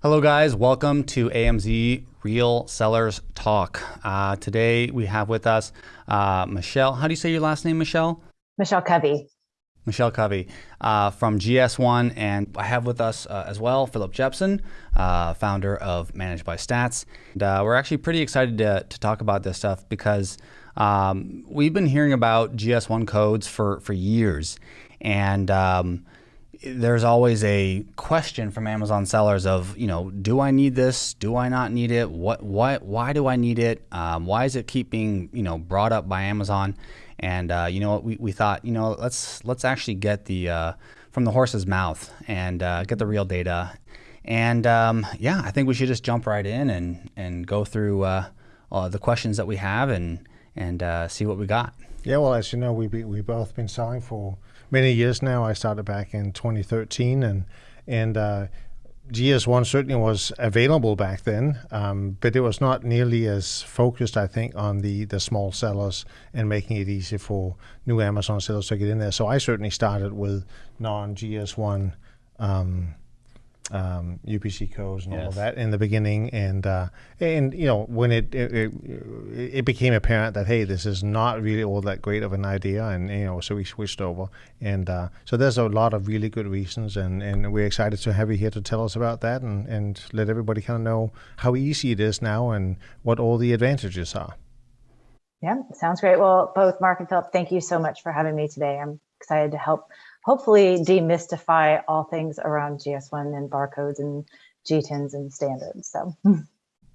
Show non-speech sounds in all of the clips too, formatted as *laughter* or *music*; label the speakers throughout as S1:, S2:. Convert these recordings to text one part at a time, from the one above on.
S1: Hello, guys. Welcome to AMZ Real Sellers Talk. Uh, today we have with us uh, Michelle. How do you say your last name, Michelle?
S2: Michelle Covey.
S1: Michelle Covey uh, from GS1. And I have with us uh, as well Philip Jepson, uh, founder of Managed by Stats. And, uh, we're actually pretty excited to, to talk about this stuff because um, we've been hearing about GS1 codes for, for years. And um, there's always a question from Amazon sellers of, you know, do I need this? Do I not need it? What, what, why do I need it? Um, why is it keep being, you know, brought up by Amazon? And uh, you know what, we, we thought, you know, let's let's actually get the uh, from the horse's mouth and uh, get the real data. And um, yeah, I think we should just jump right in and and go through uh, the questions that we have and and uh, see what we got.
S3: Yeah, well, as you know, we we've both been selling for many years now. I started back in 2013, and and uh, GS1 certainly was available back then, um, but it was not nearly as focused, I think, on the the small sellers and making it easy for new Amazon sellers to get in there. So I certainly started with non GS1. Um, um, UPC codes and yes. all of that in the beginning, and uh, and you know when it it, it it, became apparent that hey, this is not really all that great of an idea, and you know so we switched over, and uh, so there's a lot of really good reasons, and and we're excited to have you here to tell us about that, and and let everybody kind of know how easy it is now, and what all the advantages are.
S2: Yeah, sounds great. Well, both Mark and Philip, thank you so much for having me today. I'm excited to help hopefully demystify all things around GS1 and barcodes and GTINs and standards. So.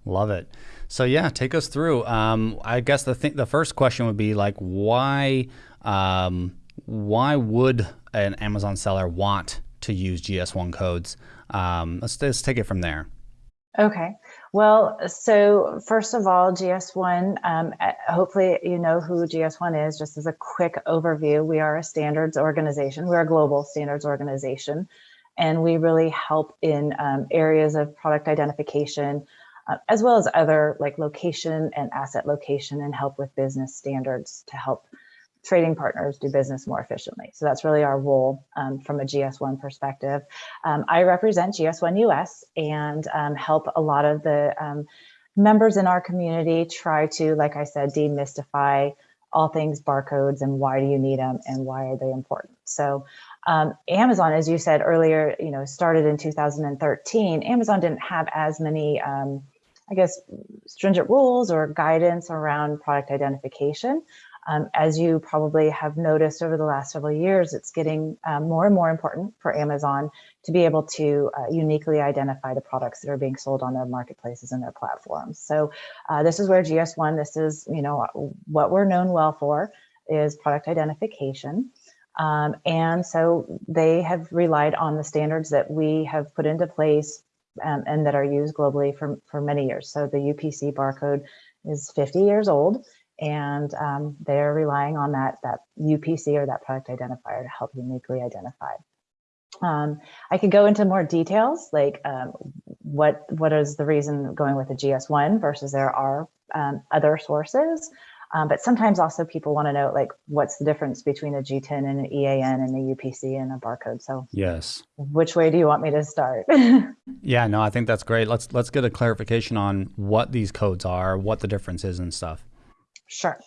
S1: Love it. So yeah, take us through. Um, I guess the th the first question would be like, why um, why would an Amazon seller want to use GS1 codes? Um, let's let's take it from there.
S2: Okay. Well, so first of all, GS1, um, hopefully you know who GS1 is, just as a quick overview. We are a standards organization. We're a global standards organization, and we really help in um, areas of product identification, uh, as well as other like location and asset location and help with business standards to help trading partners do business more efficiently. So that's really our role um, from a GS1 perspective. Um, I represent GS1 US and um, help a lot of the um, members in our community try to, like I said, demystify all things barcodes and why do you need them and why are they important. So um, Amazon, as you said earlier, you know, started in 2013. Amazon didn't have as many um, I guess, stringent rules or guidance around product identification. Um, as you probably have noticed over the last several years, it's getting um, more and more important for Amazon to be able to uh, uniquely identify the products that are being sold on their marketplaces and their platforms. So uh, this is where GS1, this is, you know, what we're known well for is product identification. Um, and so they have relied on the standards that we have put into place um, and that are used globally for, for many years. So the UPC barcode is 50 years old and um, they're relying on that, that UPC or that product identifier to help uniquely identify. Um, I could go into more details, like um, what what is the reason going with the GS1 versus there are um, other sources. Um, but sometimes also people want to know like what's the difference between a GTIN and an EAN and a UPC and a barcode. So
S1: yes,
S2: which way do you want me to start? *laughs*
S1: yeah, no, I think that's great. Let's let's get a clarification on what these codes are, what the difference is and stuff.
S2: Sure.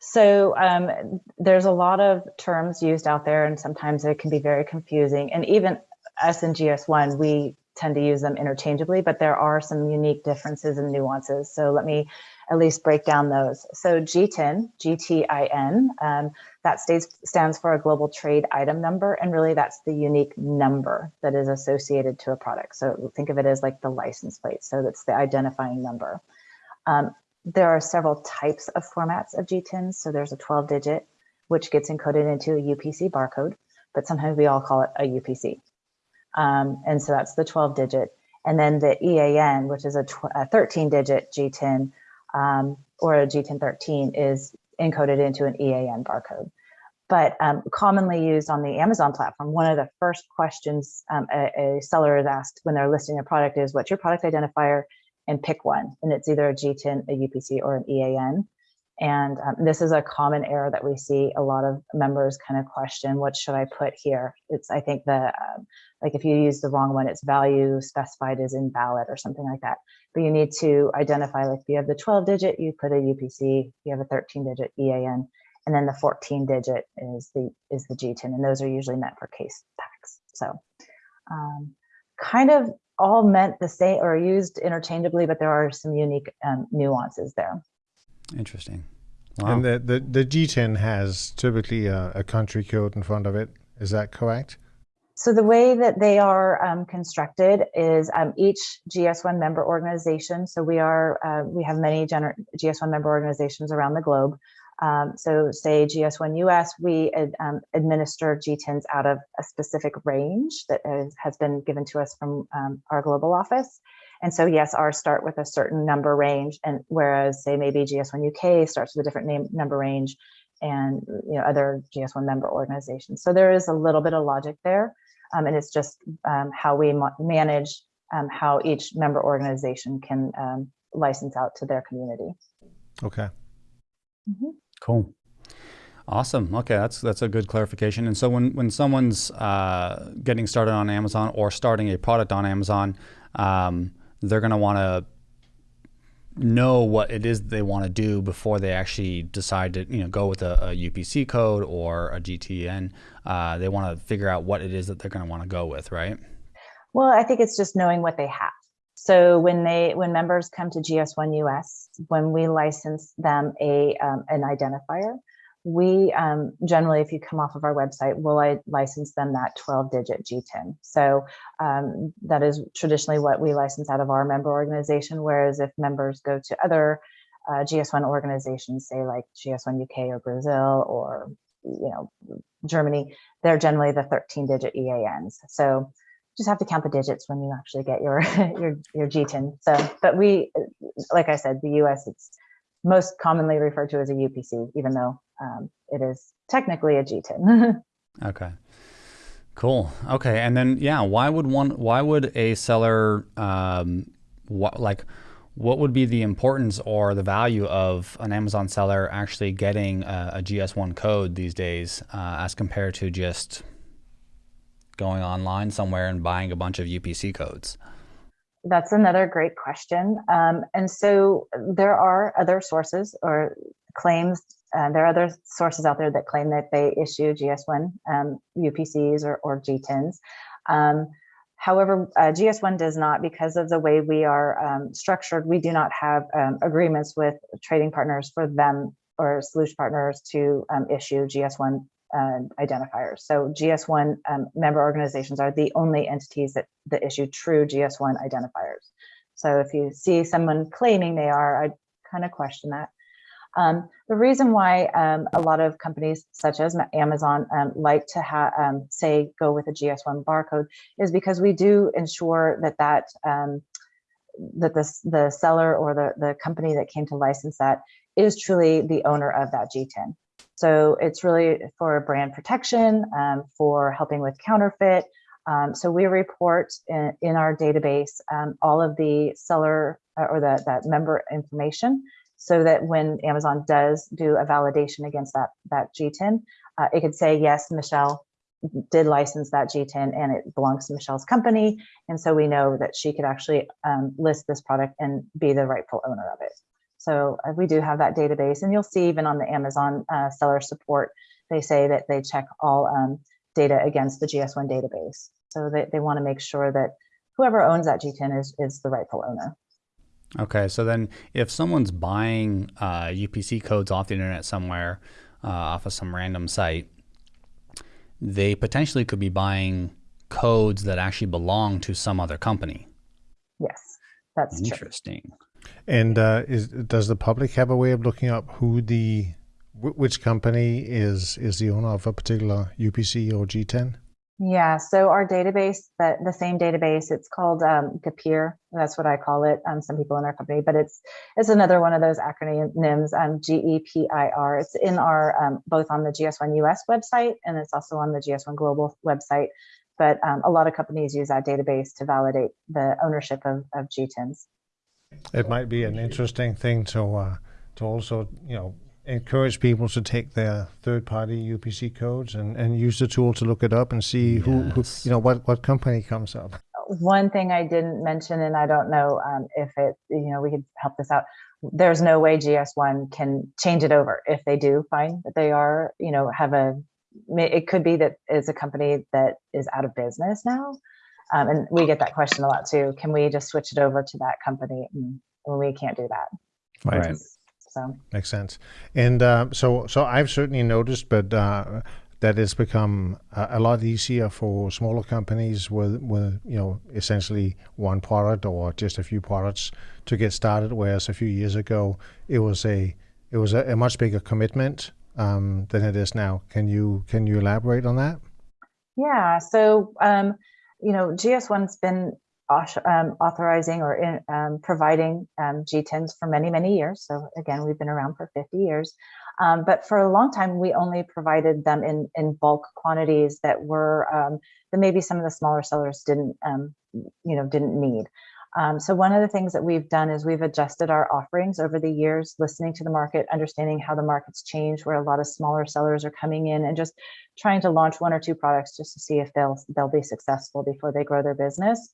S2: So um, there's a lot of terms used out there, and sometimes it can be very confusing. And even us in GS1, we tend to use them interchangeably, but there are some unique differences and nuances. So let me at least break down those. So GTIN, G-T-I-N, um, that stays, stands for a global trade item number, and really that's the unique number that is associated to a product. So think of it as like the license plate. So that's the identifying number. Um, there are several types of formats of GTINs. So there's a 12 digit, which gets encoded into a UPC barcode, but sometimes we all call it a UPC. Um, and so that's the 12 digit. And then the EAN, which is a, a 13 digit GTIN um, or a GTIN 13 is encoded into an EAN barcode. But um, commonly used on the Amazon platform, one of the first questions um, a, a seller is asked when they're listing a product is, what's your product identifier? And pick one. And it's either a GTIN, a UPC, or an EAN. And um, this is a common error that we see a lot of members kind of question, what should I put here? It's, I think the, um, like if you use the wrong one, it's value specified as invalid or something like that. But you need to identify, like if you have the 12 digit, you put a UPC, you have a 13 digit EAN, and then the 14 digit is the, is the GTIN. And those are usually meant for case packs. So um, kind of all meant the same or used interchangeably, but there are some unique um, nuances there.
S1: Interesting.
S3: Wow. And the, the, the GTIN has typically a, a, country code in front of it. Is that correct?
S2: So the way that they are um, constructed is um, each GS1 member organization. So we are uh, we have many GS1 member organizations around the globe. Um, so say GS1 US, we um, administer GTINs out of a specific range that is, has been given to us from um, our global office. And so yes, ours start with a certain number range, and whereas say maybe GS1 UK starts with a different name number range, and you know other GS1 member organizations. So there is a little bit of logic there, um, and it's just um, how we manage um, how each member organization can um, license out to their community.
S3: Okay.
S1: Mm -hmm. Cool. Awesome. Okay, that's that's a good clarification. And so when when someone's uh, getting started on Amazon or starting a product on Amazon, um, they're going to want to know what it is they want to do before they actually decide to you know go with a, a UPC code or a GTIN. Uh, they want to figure out what it is that they're going to want to go with, right?
S2: Well, I think it's just knowing what they have. So when they when members come to GS1 US, when we license them a um, an identifier, we um, generally, if you come off of our website, will I license them that 12 digit GTIN. So um, that is traditionally what we license out of our member organization. Whereas if members go to other uh, GS1 organizations, say like GS1 UK or Brazil or you know Germany, they're generally the 13 digit EANs. So just have to count the digits when you actually get your *laughs* your your GTIN. So, but we, like I said, the US it's most commonly referred to as a UPC, even though um, it is technically a GTIN. *laughs*
S1: okay. Cool. Okay, and then yeah, why would one? Why would a seller um, what like? What would be the importance or the value of an Amazon seller actually getting a, a GS1 code these days, uh, as compared to just going online somewhere and buying a bunch of UPC codes?
S2: That's another great question. Um, and so there are other sources or claims. Uh, there are other sources out there that claim that they issue GS1 um, UPCs or, or GTINs. Um, however, uh, GS1 does not because of the way we are um, structured. We do not have um, agreements with trading partners for them or solution partners to um, issue GS1 uh, identifiers. So GS1 um, member organizations are the only entities that, that issue true GS1 identifiers. So if you see someone claiming they are, I kind of question that. Um, the reason why um, a lot of companies such as Amazon um, like to um, say, go with a GS1 barcode is because we do ensure that that um, that the, the seller or the, the company that came to license that is truly the owner of that GTIN. So it's really for brand protection, um, for helping with counterfeit. Um, so we report in, in our database um, all of the seller uh, or the, that member information so that when Amazon does do a validation against that, that GTIN, uh, it could say, yes, Michelle did license that GTIN and it belongs to Michelle's company. And so we know that she could actually um, list this product and be the rightful owner of it. So uh, we do have that database and you'll see even on the Amazon uh, seller support, they say that they check all um, data against the GS1 database. So they, they want to make sure that whoever owns that GTIN is, is the rightful owner.
S1: Okay, so then if someone's buying uh, UPC codes off the internet somewhere, uh, off of some random site, they potentially could be buying codes that actually belong to some other company.
S2: Yes, that's
S1: interesting.
S2: True.
S3: And uh, is does the public have a way of looking up who the which company is is the owner of a particular UPC or GTIN?
S2: Yeah, so our database, that the same database, it's called um. That's what I call it. Um, some people in our company, but it's it's another one of those acronyms. Um, G E P I R. It's in our um, both on the GS1 US website and it's also on the GS1 Global website. But um, a lot of companies use that database to validate the ownership of, of GTINs.
S3: It might be an interesting thing to uh, to also you know encourage people to take their third-party UPC codes and, and use the tool to look it up and see who, who you know what what company comes up.
S2: One thing I didn't mention, and I don't know um, if it, you know, we could help this out. There's no way GS1 can change it over if they do find that they are, you know, have a. It could be that it's a company that is out of business now, um, and we get that question a lot too. Can we just switch it over to that company? And we can't do that.
S1: Right.
S2: So
S3: Makes sense. And uh, so, so I've certainly noticed, but uh, that it's become a, a lot easier for smaller companies with, with you know, essentially one product or just a few products to get started. Whereas a few years ago, it was a it was a, a much bigger commitment um, than it is now. Can you can you elaborate on that?
S2: Yeah, so um, you know, GS1's been um, authorizing or in, um, providing um, GTINs for many, many years. So again, we've been around for 50 years. Um, but for a long time, we only provided them in in bulk quantities that were um, that maybe some of the smaller sellers didn't, um, you know, didn't need. Um, so one of the things that we've done is we've adjusted our offerings over the years, listening to the market, understanding how the market's changed, where a lot of smaller sellers are coming in, and just trying to launch one or two products just to see if they'll they'll be successful before they grow their business.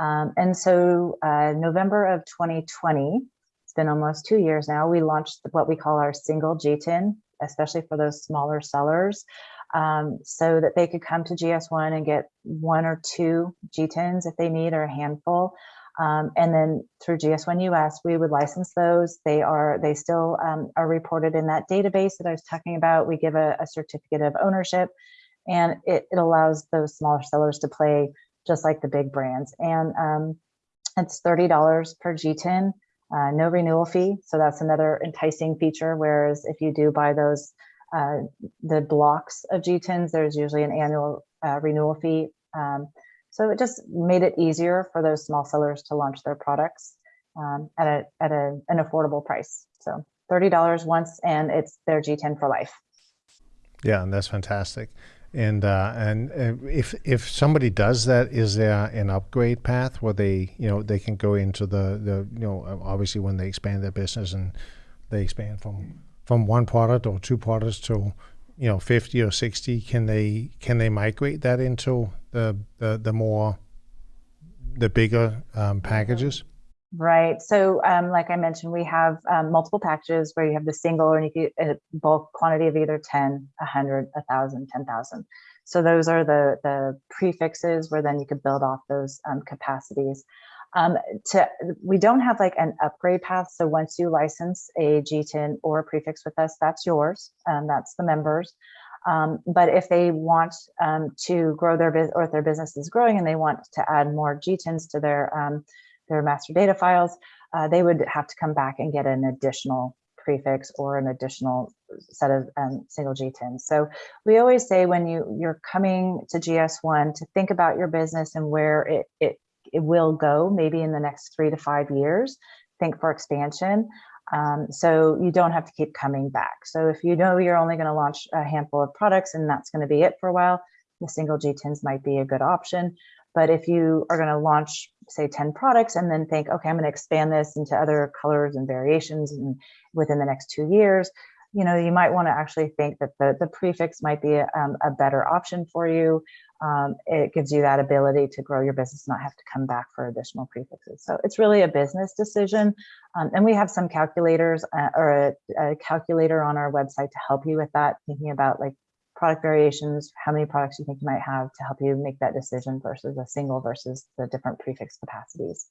S2: Um, and so uh, November of 2020, it's been almost two years now. We launched what we call our single GTIN, especially for those smaller sellers, um, so that they could come to GS1 and get one or two GTINs if they need, or a handful. Um, and then through GS1 US, we would license those. They are they still um, are reported in that database that I was talking about. We give a, a certificate of ownership, and it, it allows those smaller sellers to play just like the big brands. And um, it's thirty dollars per GTIN, uh, no renewal fee. So that's another enticing feature. Whereas if you do buy those uh, the blocks of GTINs, there's usually an annual uh, renewal fee. Um, so it just made it easier for those small sellers to launch their products um, at a at a, an affordable price. So thirty dollars once, and it's their GTIN for life.
S3: Yeah, and that's fantastic. And uh, and if if somebody does that, is there an upgrade path where they you know they can go into the the you know obviously when they expand their business and they expand from from one product or two products to you know 50 or 60 can they can they migrate that into the the, the more the bigger um, packages
S2: Right. So, um, like I mentioned, we have um, multiple packages where you have the single or you get a bulk quantity of either 10, 100, 1,000, 10,000. So those are the, the prefixes where then you could build off those um, capacities. Um, to We don't have like an upgrade path. So once you license a GTIN or a prefix with us, that's yours. Um, that's the members. Um, but if they want um, to grow their business or if their business is growing and they want to add more GTINs to their um, their master data files, uh, they would have to come back and get an additional prefix or an additional set of um, single GTINs. So we always say when you you're coming to GS1 to think about your business and where it it it will go maybe in the next three to five years. Think for expansion. Um, so you don't have to keep coming back. So if you know you're only going to launch a handful of products and that's going to be it for a while, the single GTINs might be a good option. But if you are going to launch, say, 10 products and then think, okay, I'm going to expand this into other colors and variations and within the next two years, you know, you might want to actually think that the, the prefix might be a, um, a better option for you. Um, it gives you that ability to grow your business, not have to come back for additional prefixes. So it's really a business decision. Um, and we have some calculators uh, or a, a calculator on our website to help you with that, thinking about like product variations, how many products you think you might have to help you make that decision versus a single versus the different prefix capacities.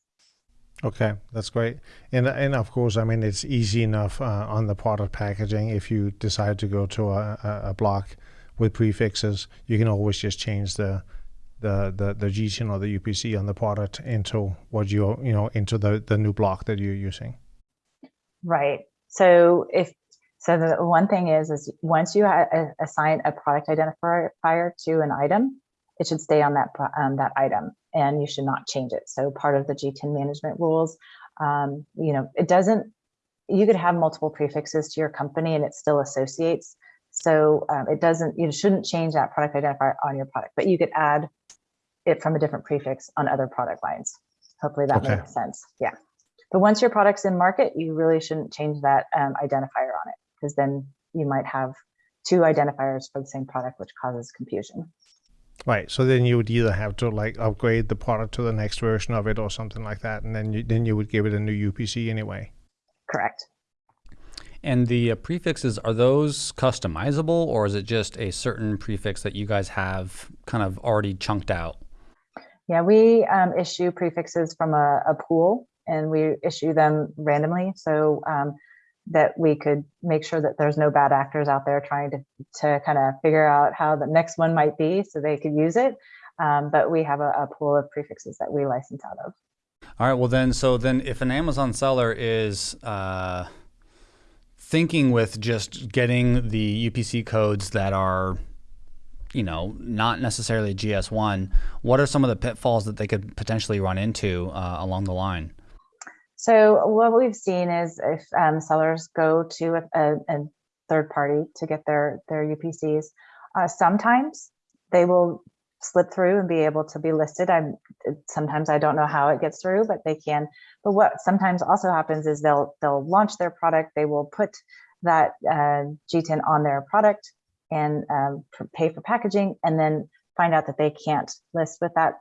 S3: Okay, that's great. And and of course, I mean it's easy enough uh, on the product packaging. If you decide to go to a, a, a block with prefixes, you can always just change the the the the GTIN or the UPC on the product into what you you know into the the new block that you're using.
S2: Right. So if so, the one thing is is once you assign a product identifier to an item, it should stay on that um, that item, and you should not change it. So part of the GTIN management rules, um, you know, it doesn't. You could have multiple prefixes to your company, and it still associates. So um, it doesn't. You shouldn't change that product identifier on your product, but you could add it from a different prefix on other product lines. Hopefully that
S3: Okay.
S2: makes sense. Yeah. But once your product's in market, you really shouldn't change that um, identifier on it. because then you might have two identifiers for the same product, which causes confusion.
S3: Right. So then you would either have to like upgrade the product to the next version of it or something like that, and then you, then you would give it a new UPC anyway.
S2: Correct.
S1: And the uh, prefixes, are those customizable or is it just a certain prefix that you guys have kind of already chunked out?
S2: Yeah, we um, issue prefixes from a, a, pool and we issue them randomly so um, that we could make sure that there's no bad actors out there trying to, to kind of figure out how the next one might be so they could use it. Um, but we have a, a pool of prefixes that we license out of.
S1: All right. Well, then, so then if an Amazon seller is, uh, thinking with just getting the UPC codes that are, you know, not necessarily GS1, what are some of the pitfalls that they could potentially run into uh, along the line?
S2: So what we've seen is if um, sellers go to a, a, a, third party to get their their UPCs, uh, sometimes they will slip through and be able to be listed. I'm sometimes I don't know how it gets through, but they can. But what sometimes also happens is they'll they'll launch their product. They will put that uh, GTIN on their product and um, pay for packaging, and then find out that they can't list with that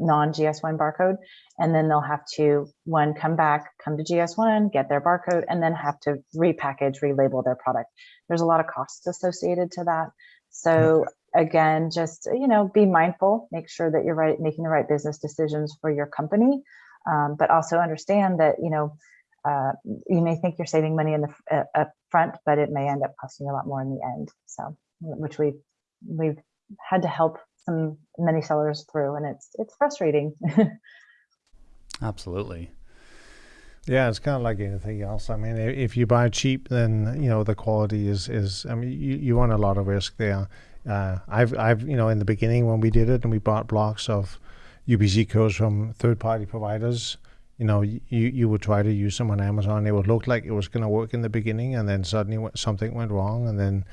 S2: non-GS1 barcode. And then they'll have to one come back, come to GS1, get their barcode, and then have to repackage, relabel their product. There's a lot of costs associated to that. So again, just, you know, be mindful, make sure that you're right, making the right business decisions for your company, um, but also understand that, you know, uh, you may think you're saving money in the uh, up front, but it may end up costing you a lot more in the end. So, which we we've had to help some many sellers through, and it's it's frustrating. *laughs*
S1: Absolutely.
S3: Yeah, it's kind of like anything else. I mean, if you buy cheap, then you know the quality is is. I mean, you, you run a lot of risk there. Uh, I've I've you know in the beginning when we did it and we bought blocks of UPC codes from third party providers. You know, you you would try to use them on Amazon. It would look like it was going to work in the beginning, and then suddenly something went wrong, and then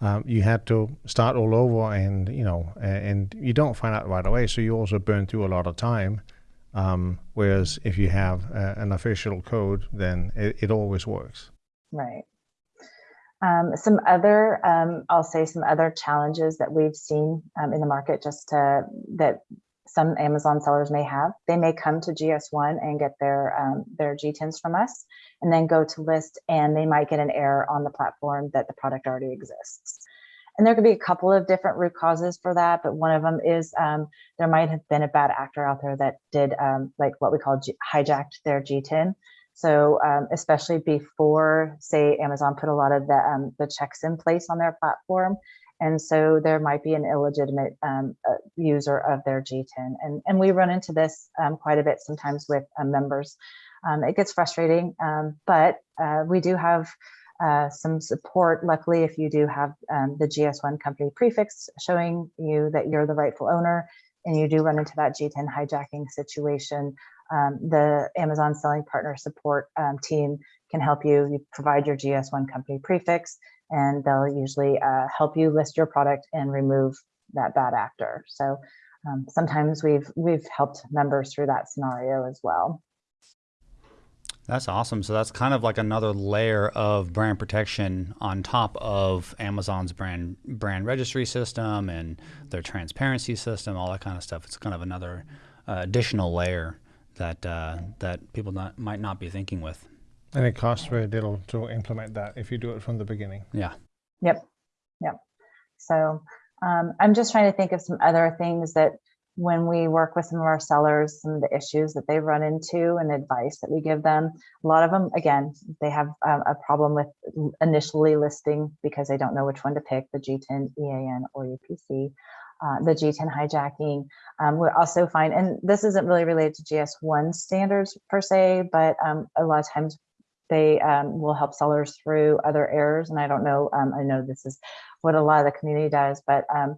S3: um, you had to start all over. And you know, and you don't find out right away, so you also burn through a lot of time. Um, whereas if you have uh, an official code, then it, it always works.
S2: Right. Um, some other, um, I'll say some other challenges that we've seen um, in the market just to, that some Amazon sellers may have. They may come to GS1 and get their, um, their GTINs from us and then go to list and they might get an error on the platform that the product already exists. And there could be a couple of different root causes for that, but one of them is um, there might have been a bad actor out there that did um, like what we call hijacked their GTIN so um, especially before, say, Amazon put a lot of the, um, the checks in place on their platform. And so there might be an illegitimate um, uh, user of their GTIN. And, and we run into this um, quite a bit sometimes with uh, members. Um, it gets frustrating, um, but uh, we do have uh, some support. Luckily, if you do have the GS1 company prefix showing you that you're the rightful owner, and you do run into that GTIN hijacking situation, um, the Amazon Selling Partner Support um, team can help you. You provide your GS1 company prefix, and they'll usually uh, help you list your product and remove that bad actor. So um, sometimes we've we've helped members through that scenario as well.
S1: That's awesome. So that's kind of like another layer of brand protection on top of Amazon's brand brand registry system and their transparency system, all that kind of stuff. It's kind of another uh, additional layer that uh, that people not, might not be thinking with.
S3: And it costs very little to implement that if you do it from the beginning.
S1: Yeah.
S2: Yep. Yep. So um, I'm just trying to think of some other things that when we work with some of our sellers, some of the issues that they run into and advice that we give them. A lot of them, again, they have um, a problem with initially listing because they don't know which one to pick, the GTIN, EAN, or UPC uh, the GTIN hijacking. Um, we also find, and this isn't really related to GS1 standards per se, but um, a lot of times they um, will help sellers through other errors. And I don't know, um, I know this is what a lot of the community does, but um,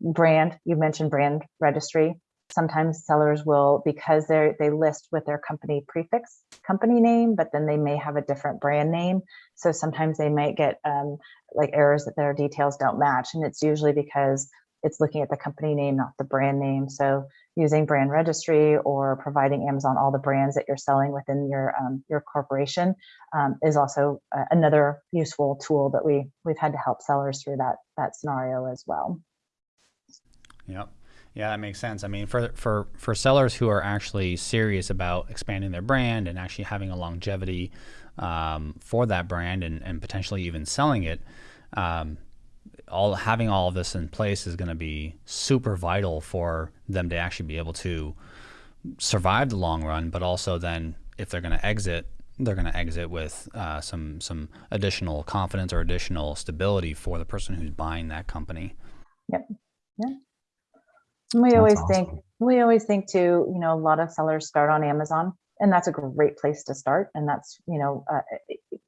S2: brand, you mentioned brand registry. Sometimes sellers will, because they they list with their company prefix company name, but then they may have a different brand name. So sometimes they might get um, like errors that their details don't match. And it's usually because it's looking at the company name, not the brand name. So using brand registry or providing Amazon all the brands that you're selling within your um, your corporation um, is also uh, another useful tool that we we've had to help sellers through that that scenario as well.
S1: Yep. Yeah, that makes sense. I mean, for for for sellers who are actually serious about expanding their brand and actually having a longevity um, for that brand and, and potentially even selling it, um, all having all of this in place is going to be super vital for them to actually be able to survive the long run. But also, then if they're going to exit, they're going to exit with uh, some some additional confidence or additional stability for the person who's buying that company.
S2: Yep. Yeah. We that's always awesome. think we always think too. You know, a lot of sellers start on Amazon, and that's a great place to start. And that's you know uh,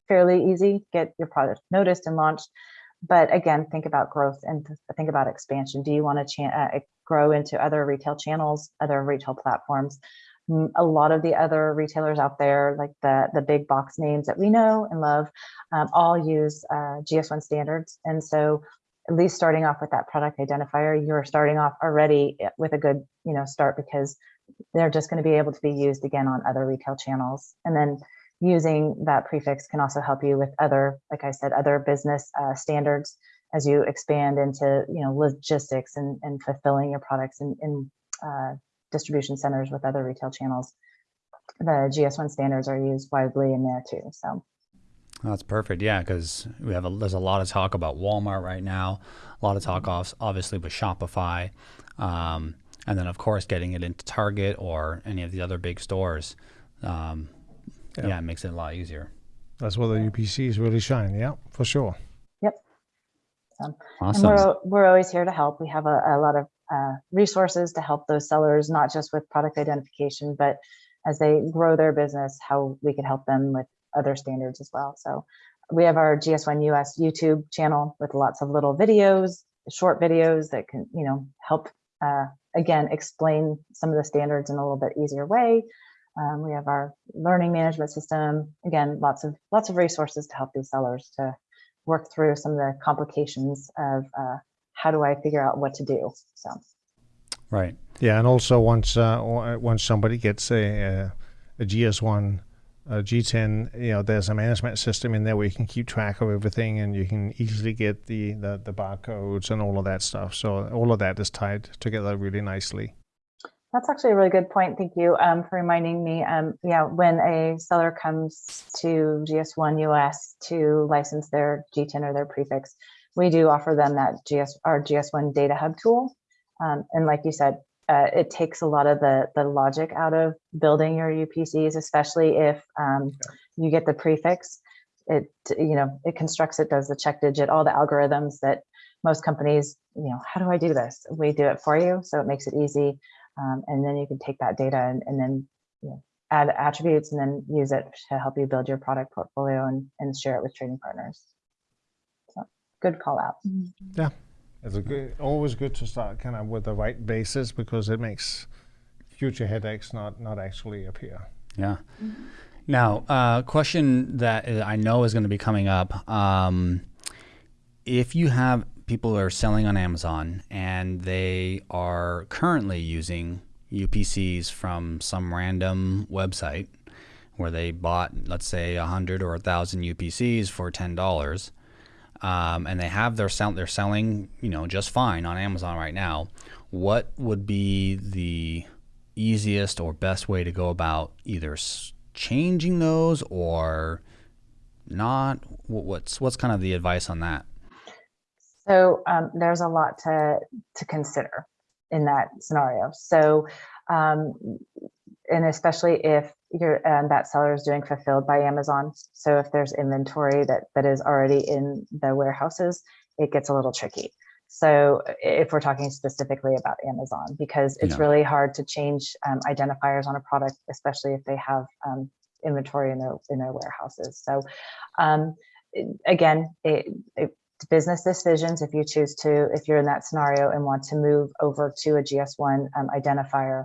S2: fairly easy. Get your product noticed and launched. But again, think about growth and think about expansion. Do you want to uh, grow into other retail channels, other retail platforms? a lot of the other retailers out there, like the, the big box names that we know and love, um, all use uh, GS1 standards. And so at least starting off with that product identifier, you're starting off already eh, with a good, you know, start because they're just going to be able to be used again on other retail channels. And then using that prefix can also help you with other, like I said, other business uh, standards as you expand into, you know, logistics and, and fulfilling your products in, in uh, distribution centers with other retail channels. The GS1 standards are used widely in there too. So
S1: that's perfect. Yeah, because we have a, there's a lot of talk about Walmart right now, a lot of talk off obviously with Shopify, um, and then of course getting it into Target or any of the other big stores. Um, yeah. yeah. it makes it a lot easier.
S3: That's where the UPCs really shine. Yeah, for sure.
S2: Yep. awesome. And we're we're always here to help. We have a, a lot of uh, resources to help those sellers, not just with product identification, but as they grow their business, how we can help them with other standards as well. So we have our GS1 US YouTube channel with lots of little videos, short videos that can, you know, help uh, again explain some of the standards in a little bit easier way. Um, we have our learning management system. Again, lots of lots of resources to help these sellers to work through some of the complications of uh, how do I figure out what to do. So,
S1: right.
S3: Yeah, and also once uh, once somebody gets a, a, a GS1 uh, GTIN, you know, there's a management system in there where you can keep track of everything and you can easily get the, the, the barcodes and all of that stuff. So all of that is tied together really nicely.
S2: That's actually a really good point. Thank you um, for reminding me. Um, yeah, when a seller comes to GS1 US to license their GTIN or their prefix, we do offer them that GS our GS1 Data Hub tool. Um, and like you said, uh, it takes a lot of the the logic out of building your UPCs, especially if um, you get the prefix. It you know it constructs it, does the check digit, all the algorithms that most companies you know how do I do this? We do it for you, so it makes it easy, um, and then you can take that data and, and then you know, add attributes and then use it to help you build your product portfolio and, and share it with trading partners. So good call out.
S3: Yeah. It's a good, always good to start kind of with the right basis because it makes future headaches not not actually appear.
S1: Yeah. Mm-hmm. Now, a uh, question that I know is going to be coming up. Um, if you have people are selling on Amazon and they are currently using UPCs from some random website where they bought, let's say, a hundred or a thousand UPCs for ten dollars, um, and they have their sell they're selling you know just fine on Amazon right now. What would be the easiest or best way to go about either changing those or not? What's what's kind of the advice on that?
S2: So um, there's a lot to to consider in that scenario. So um, and especially if your um, that seller is doing fulfilled by Amazon. So if there's inventory that that is already in the warehouses, it gets a little tricky. So if we're talking specifically about Amazon, because it's yeah. really hard to change um, identifiers on a product, especially if they have um, inventory in their in their warehouses. So um, again, it, it, business decisions. If you choose to, if you're in that scenario and want to move over to a GS1 um, identifier,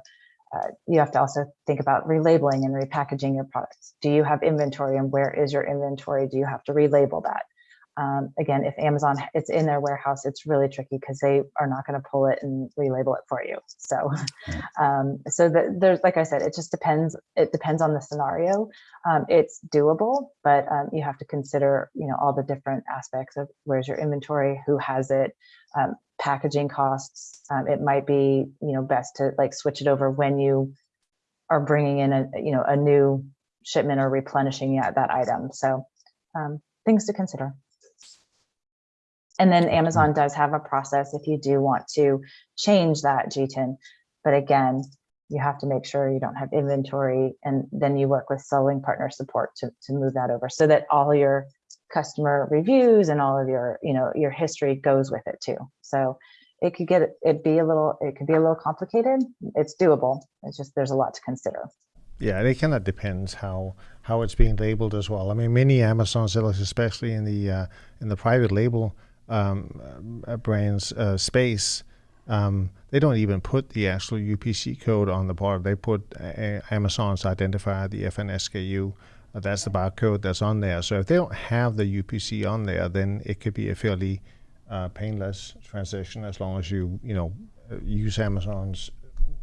S2: uh, you have to also think about relabeling and repackaging your products. Do you have inventory and where is your inventory? Do you have to relabel that? Um, again, if Amazon it's in their warehouse, it's really tricky because they are not going to pull it and relabel it for you. So, um, so that there's like I said, it just depends. It depends on the scenario. Um, it's doable, but um, you have to consider you know all the different aspects of where's your inventory, who has it, um, packaging costs. Um, it might be you know best to like switch it over when you are bringing in a you know a new shipment or replenishing that, that item. So um, things to consider. And then Amazon does have a process if you do want to change that GTIN. But again, you have to make sure you don't have inventory and then you work with selling partner support to, to move that over so that all your customer reviews and all of your, you know, your history goes with it too. So it could get, it be a little, it could be a little complicated. It's doable. It's just, there's a lot to consider.
S3: Yeah, it kind of depends how how it's being labeled as well. I mean, many Amazon sellers, especially in the uh, in the private label um, uh, brands uh, space, um, they don't even put the actual UPC code on the part. They put a- Amazon's identifier, the FNSKU. Uh, that's the barcode that's on there. So if they don't have the UPC on there, then it could be a fairly uh, painless transition as long as you you know uh, use Amazon's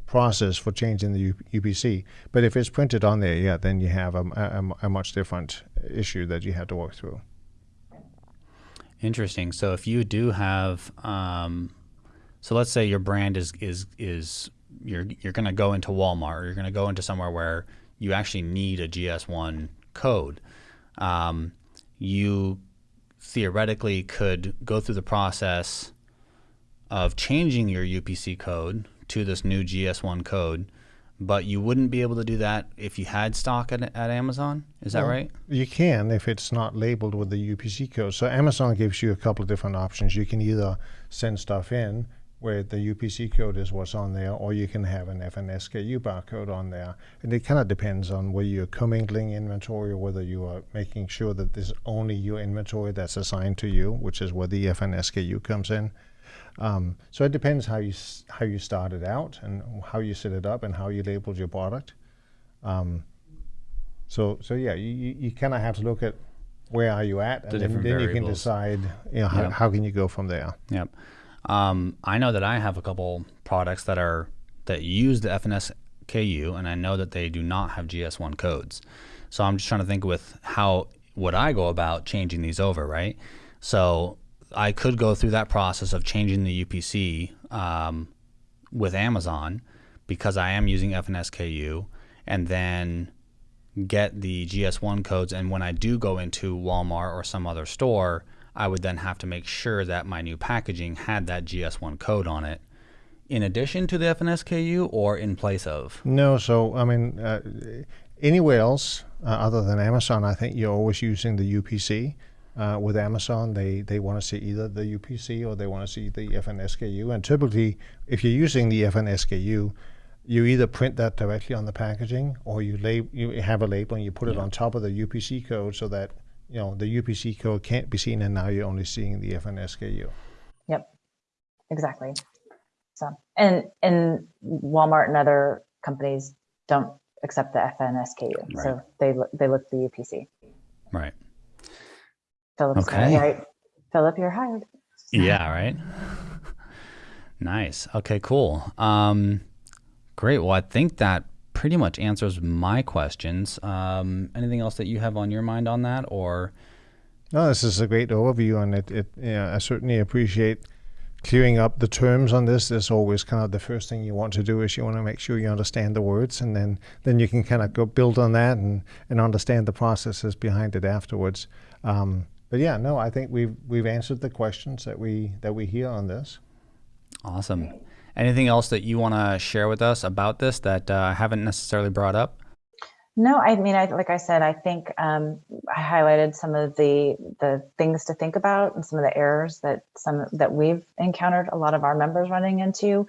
S3: process for changing the UPC. But if it's printed on there, yeah, then you have a, a, a, much different issue that you have to work through.
S1: Interesting. So if you do have, um, so let's say your brand is is is you're you're going to go into Walmart or you're going to go into somewhere where you actually need a GS1 code. Um, you theoretically could go through the process of changing your UPC code to this new GS1 code, but you wouldn't be able to do that if you had stock at, at Amazon. Is that well, right?
S3: You can if it's not labeled with the UPC code. So Amazon gives you a couple of different options. You can either send stuff in where the UPC code is what's on there, or you can have an FNSKU barcode on there. And it kind of depends on whether you're commingling inventory or whether you are making sure that there's only your inventory that's assigned to you, which is where the FNSKU comes in. Um, so it depends how you how you started out and how you set it up and how you labeled your product. Um, so so yeah, you, you kind of have to look at where are you at, and then, then you can decide you know how, yep. how can you go from there.
S1: Yep. Um, I know that I have a couple products that are that use the FNSKU, and I know that they do not have GS1 codes. So I'm just trying to think with how would I go about changing these over, right? So I could go through that process of changing the UPC um, with Amazon because I am using FNSKU and then get the GS1 codes. And when I do go into Walmart or some other store, I would then have to make sure that my new packaging had that GS1 code on it in addition to the FNSKU or in place of?
S3: No, so I mean, uh, anywhere else uh, other than Amazon, I think you're always using the UPC. Uh, with Amazon, they, they want to see either the UPC or they want to see the FNSKU. And typically, if you're using the FNSKU, you either print that directly on the packaging or you lab- you have a label and you put yeah. it on top of the UPC code so that you know the UPC code can't be seen and now you're only seeing the FNSKU.
S2: Yep, exactly. So and and Walmart and other companies don't accept the FNSKU, right. so they they look the UPC.
S1: Right.
S2: Philip's okay. Right. Philip, you're hired.
S1: Yeah, right. nice. Okay, cool. Um, great. Well, I think that pretty much answers my questions. Um, anything else that you have on your mind on that, or?
S3: No, this is a great overview, and it. it yeah, I certainly appreciate clearing up the terms on this is always kind of the first thing you want to do is you want to make sure you understand the words and then then you can kind of go build on that and and understand the processes behind it afterwards um, but yeah, no, I think we've we've answered the questions that we that we hear on this.
S1: Awesome. Anything else that you want to share with us about this that uh, I haven't necessarily brought up?
S2: No, I mean, I, like I said, I think um, I highlighted some of the the things to think about and some of the errors that some that we've encountered. A lot of our members running into.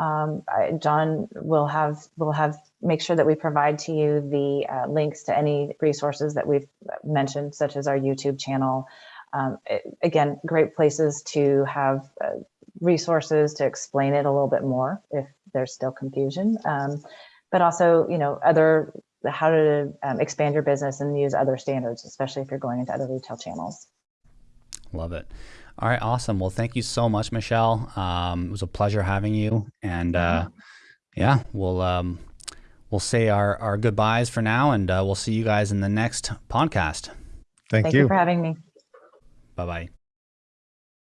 S2: Um, John will have will have make sure that we provide to you the uh, links to any resources that we've mentioned, such as our YouTube channel. Um, it, again, great places to have uh, resources to explain it a little bit more if there's still confusion. Um, but also, you know, other how to um, expand your business and use other standards, especially if you're going into other retail channels.
S1: Love it. All right, awesome. Well, thank you so much, Michelle. Um, it was a pleasure having you, and uh, yeah, we'll um, we'll say our our goodbyes for now, and uh, we'll see you guys in the next podcast.
S3: Thank,
S2: Thank
S3: you.
S2: you for having me.
S1: Bye bye.